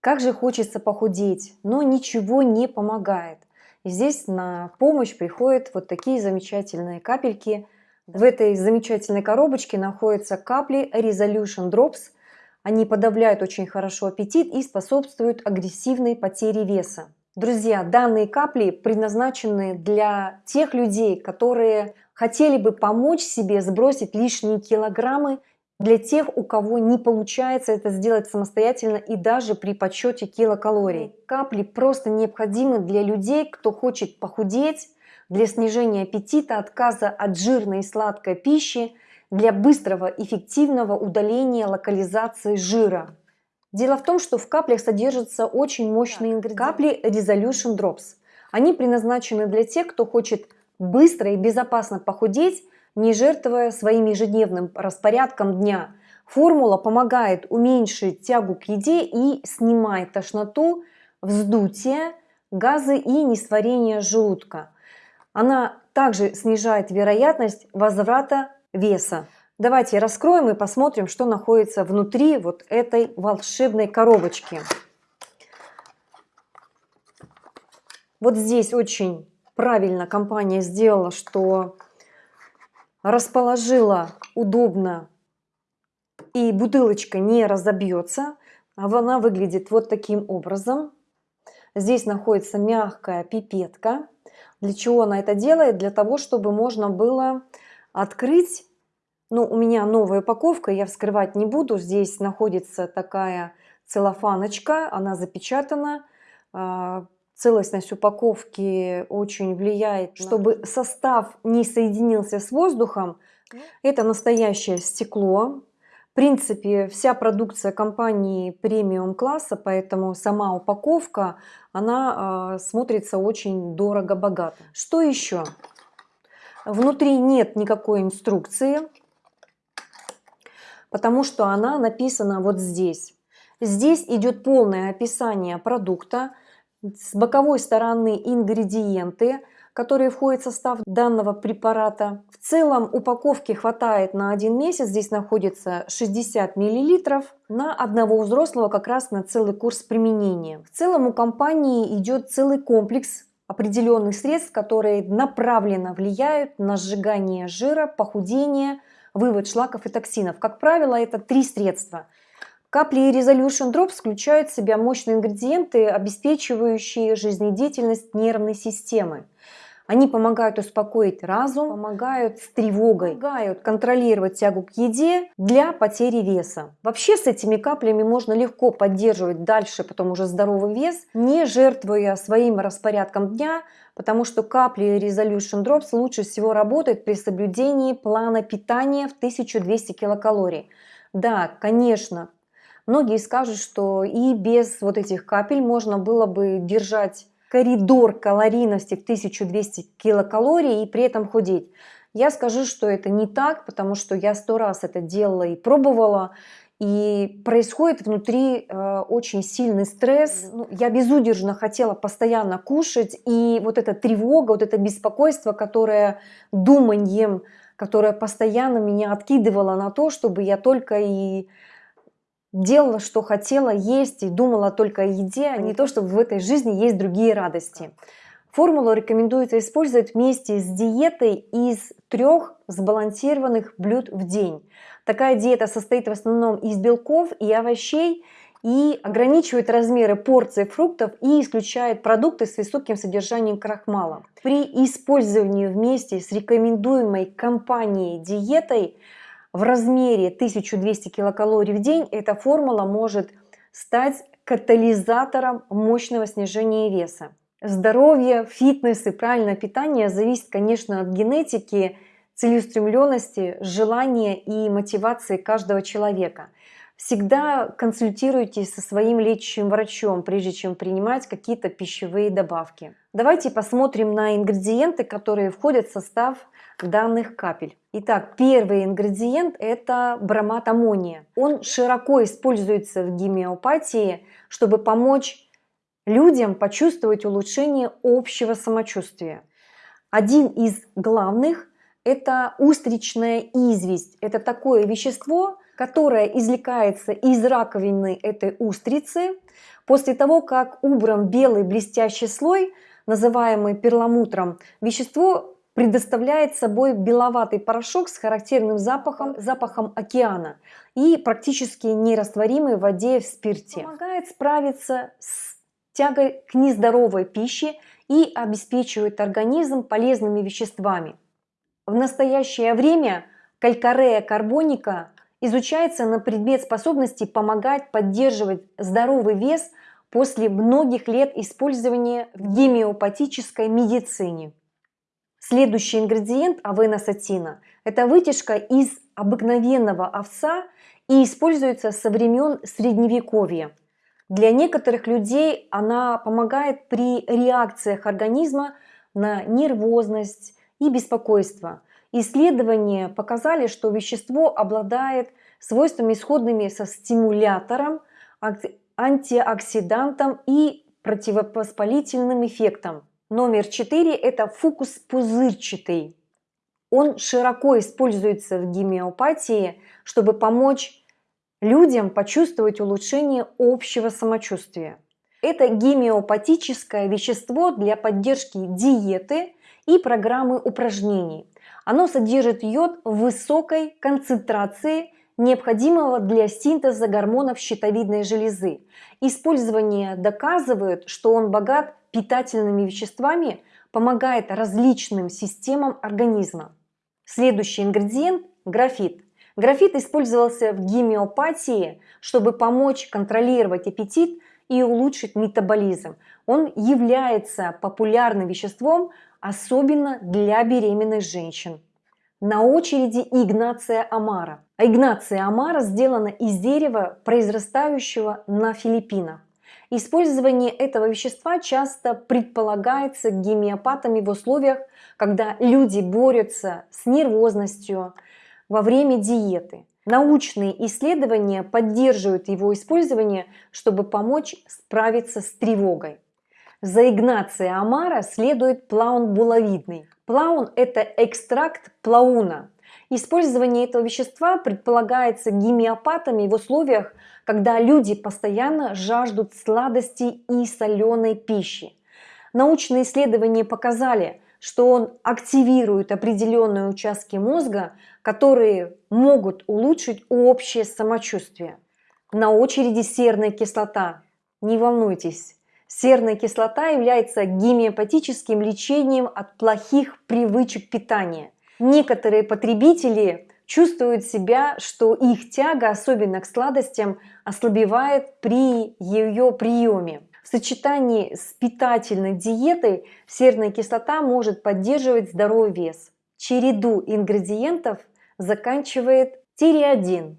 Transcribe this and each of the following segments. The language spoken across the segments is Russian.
Как же хочется похудеть, но ничего не помогает. Здесь на помощь приходят вот такие замечательные капельки. В этой замечательной коробочке находятся капли Resolution Drops. Они подавляют очень хорошо аппетит и способствуют агрессивной потере веса. Друзья, данные капли предназначены для тех людей, которые хотели бы помочь себе сбросить лишние килограммы для тех, у кого не получается это сделать самостоятельно и даже при подсчете килокалорий. Капли просто необходимы для людей, кто хочет похудеть, для снижения аппетита, отказа от жирной и сладкой пищи, для быстрого эффективного удаления локализации жира. Дело в том, что в каплях содержатся очень мощные ингредиенты. Капли Resolution Drops. Они предназначены для тех, кто хочет быстро и безопасно похудеть, не жертвуя своим ежедневным распорядком дня. Формула помогает уменьшить тягу к еде и снимает тошноту, вздутие, газы и несварение желудка. Она также снижает вероятность возврата веса. Давайте раскроем и посмотрим, что находится внутри вот этой волшебной коробочки. Вот здесь очень правильно компания сделала, что расположила удобно и бутылочка не разобьется. А она выглядит вот таким образом. Здесь находится мягкая пипетка. Для чего она это делает? Для того, чтобы можно было открыть. Ну, у меня новая упаковка, я вскрывать не буду. Здесь находится такая целлофаночка, она запечатана. А, целостность упаковки очень влияет, чтобы состав не соединился с воздухом. Ну. Это настоящее стекло. В принципе, вся продукция компании премиум класса, поэтому сама упаковка, она э, смотрится очень дорого-богато. Что еще? Внутри нет никакой инструкции, потому что она написана вот здесь. Здесь идет полное описание продукта, с боковой стороны ингредиенты, которые входят в состав данного препарата. В целом упаковки хватает на один месяц, здесь находится 60 мл, на одного взрослого как раз на целый курс применения. В целом у компании идет целый комплекс определенных средств, которые направленно влияют на сжигание жира, похудение, вывод шлаков и токсинов. Как правило, это три средства – Капли Resolution Drops включают в себя мощные ингредиенты, обеспечивающие жизнедеятельность нервной системы. Они помогают успокоить разум, помогают с тревогой, помогают контролировать тягу к еде для потери веса. Вообще с этими каплями можно легко поддерживать дальше потом уже здоровый вес, не жертвуя своим распорядком дня, потому что капли Resolution Drops лучше всего работают при соблюдении плана питания в 1200 килокалорий. Да, конечно, Многие скажут, что и без вот этих капель можно было бы держать коридор калорийности в 1200 килокалорий и при этом худеть. Я скажу, что это не так, потому что я сто раз это делала и пробовала. И происходит внутри э, очень сильный стресс. Ну, я безудержно хотела постоянно кушать. И вот эта тревога, вот это беспокойство, которое думанием, которое постоянно меня откидывало на то, чтобы я только и делала, что хотела есть и думала только о еде, а не то, что в этой жизни есть другие радости. Формулу рекомендуется использовать вместе с диетой из трех сбалансированных блюд в день. Такая диета состоит в основном из белков и овощей и ограничивает размеры порций фруктов и исключает продукты с высоким содержанием крахмала. При использовании вместе с рекомендуемой компанией диетой в размере 1200 килокалорий в день эта формула может стать катализатором мощного снижения веса. Здоровье, фитнес и правильное питание зависит, конечно, от генетики, целеустремленности, желания и мотивации каждого человека. Всегда консультируйтесь со своим лечащим врачом, прежде чем принимать какие-то пищевые добавки. Давайте посмотрим на ингредиенты, которые входят в состав данных капель. Итак, первый ингредиент это бромат аммония. Он широко используется в гемеопатии, чтобы помочь людям почувствовать улучшение общего самочувствия. Один из главных это устричная известь. Это такое вещество, которая извлекается из раковины этой устрицы после того, как убран белый блестящий слой, называемый перламутром, вещество предоставляет собой беловатый порошок с характерным запахом, запахом океана и практически нерастворимый в воде в спирте. Помогает справиться с тягой к нездоровой пище и обеспечивает организм полезными веществами. В настоящее время калькарея карбоника изучается на предмет способности помогать поддерживать здоровый вес после многих лет использования в гемеопатической медицине. Следующий ингредиент авеносатина – это вытяжка из обыкновенного овца и используется со времен Средневековья. Для некоторых людей она помогает при реакциях организма на нервозность и беспокойство. Исследования показали, что вещество обладает свойствами сходными со стимулятором, антиоксидантом и противовоспалительным эффектом. Номер 4 – это фукус пузырчатый. Он широко используется в гемеопатии, чтобы помочь людям почувствовать улучшение общего самочувствия. Это гемеопатическое вещество для поддержки диеты и программы упражнений. Оно содержит йод в высокой концентрации, необходимого для синтеза гормонов щитовидной железы. Использование доказывает, что он богат питательными веществами помогает различным системам организма. Следующий ингредиент – графит. Графит использовался в гемеопатии, чтобы помочь контролировать аппетит и улучшить метаболизм. Он является популярным веществом, особенно для беременных женщин. На очереди Игнация амара. А Игнация амара сделана из дерева, произрастающего на Филиппинах. Использование этого вещества часто предполагается гемеопатами в условиях, когда люди борются с нервозностью во время диеты. Научные исследования поддерживают его использование, чтобы помочь справиться с тревогой. За Игнация Амара следует плаун булавидный. Плаун – это экстракт плауна. Использование этого вещества предполагается гемеопатами в условиях, когда люди постоянно жаждут сладостей и соленой пищи. Научные исследования показали, что он активирует определенные участки мозга, которые могут улучшить общее самочувствие. На очереди серная кислота. Не волнуйтесь, серная кислота является гемеопатическим лечением от плохих привычек питания. Некоторые потребители чувствуют себя, что их тяга, особенно к сладостям, ослабевает при ее приеме. В сочетании с питательной диетой серная кислота может поддерживать здоровый вес. Череду ингредиентов заканчивает тиреодин.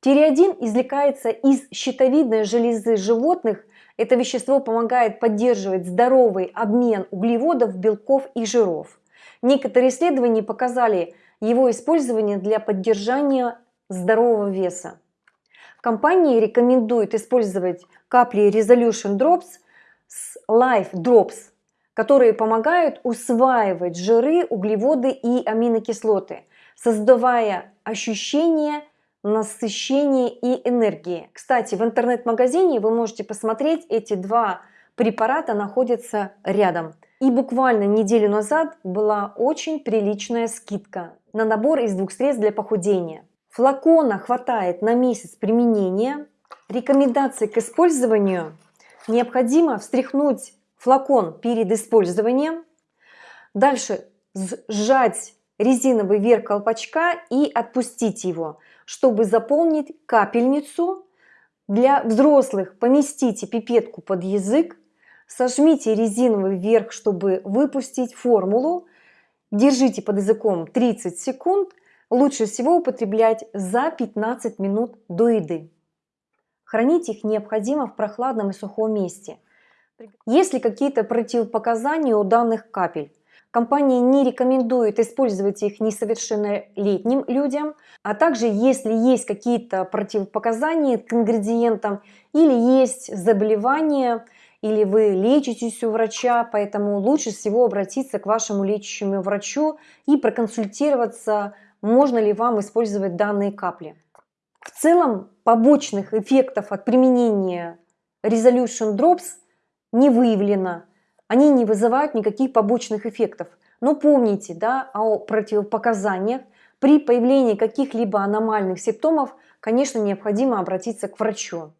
Тиреодин извлекается из щитовидной железы животных. Это вещество помогает поддерживать здоровый обмен углеводов, белков и жиров. Некоторые исследования показали, его использование для поддержания здорового веса. Компании рекомендуют использовать капли Resolution Drops с Life Drops, которые помогают усваивать жиры, углеводы и аминокислоты, создавая ощущение насыщения и энергии. Кстати, в интернет-магазине вы можете посмотреть, эти два препарата находятся рядом. И буквально неделю назад была очень приличная скидка на набор из двух средств для похудения. Флакона хватает на месяц применения. Рекомендации к использованию. Необходимо встряхнуть флакон перед использованием. Дальше сжать резиновый верх колпачка и отпустить его, чтобы заполнить капельницу. Для взрослых поместите пипетку под язык, сожмите резиновый верх, чтобы выпустить формулу, Держите под языком 30 секунд. Лучше всего употреблять за 15 минут до еды. Хранить их необходимо в прохладном и сухом месте. Есть ли какие-то противопоказания у данных капель? Компания не рекомендует использовать их несовершеннолетним людям, а также если есть какие-то противопоказания к ингредиентам или есть заболевания, или вы лечитесь у врача, поэтому лучше всего обратиться к вашему лечащему врачу и проконсультироваться, можно ли вам использовать данные капли. В целом побочных эффектов от применения Resolution Drops не выявлено. Они не вызывают никаких побочных эффектов. Но помните да, о противопоказаниях. При появлении каких-либо аномальных симптомов, конечно, необходимо обратиться к врачу.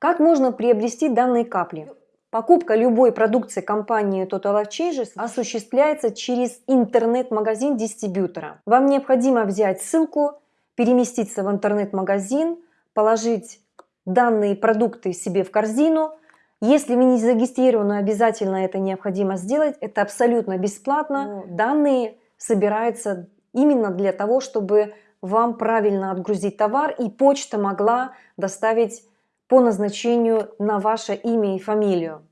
Как можно приобрести данные капли? Покупка любой продукции компании Total Life Changes осуществляется через интернет-магазин дистрибьютора. Вам необходимо взять ссылку, переместиться в интернет-магазин, положить данные продукты себе в корзину. Если вы не зарегистрированы, обязательно это необходимо сделать. Это абсолютно бесплатно. Данные собираются именно для того, чтобы вам правильно отгрузить товар и почта могла доставить по назначению на ваше имя и фамилию.